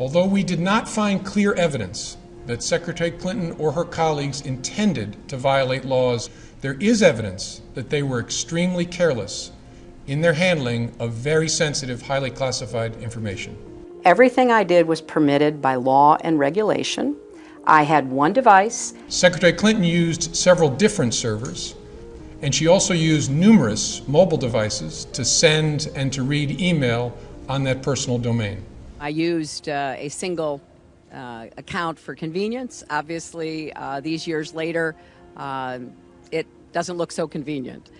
Although we did not find clear evidence that Secretary Clinton or her colleagues intended to violate laws, there is evidence that they were extremely careless in their handling of very sensitive, highly classified information. Everything I did was permitted by law and regulation. I had one device. Secretary Clinton used several different servers, and she also used numerous mobile devices to send and to read email on that personal domain. I used uh, a single uh, account for convenience. Obviously, uh, these years later, um, it doesn't look so convenient.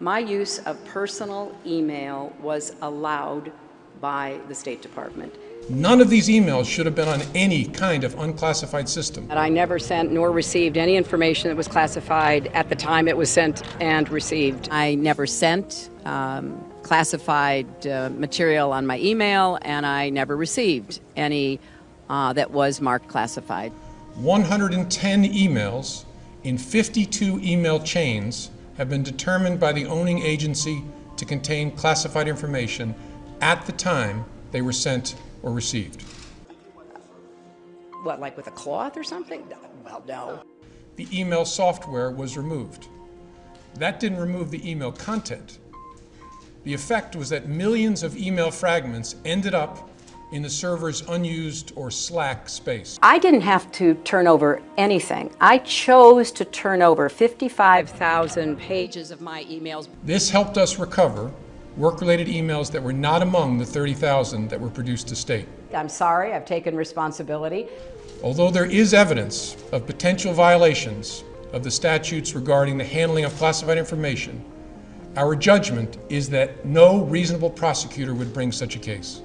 My use of personal email was allowed by the State Department. None of these emails should have been on any kind of unclassified system. And I never sent nor received any information that was classified at the time it was sent and received. I never sent um, classified uh, material on my email, and I never received any uh, that was marked classified. 110 emails in 52 email chains have been determined by the owning agency to contain classified information at the time they were sent or received. What, like with a cloth or something? Well, no. The email software was removed. That didn't remove the email content. The effect was that millions of email fragments ended up in the server's unused or slack space. I didn't have to turn over anything. I chose to turn over 55,000 pages of my emails. This helped us recover work-related emails that were not among the 30,000 that were produced to state. I'm sorry, I've taken responsibility. Although there is evidence of potential violations of the statutes regarding the handling of classified information, our judgment is that no reasonable prosecutor would bring such a case.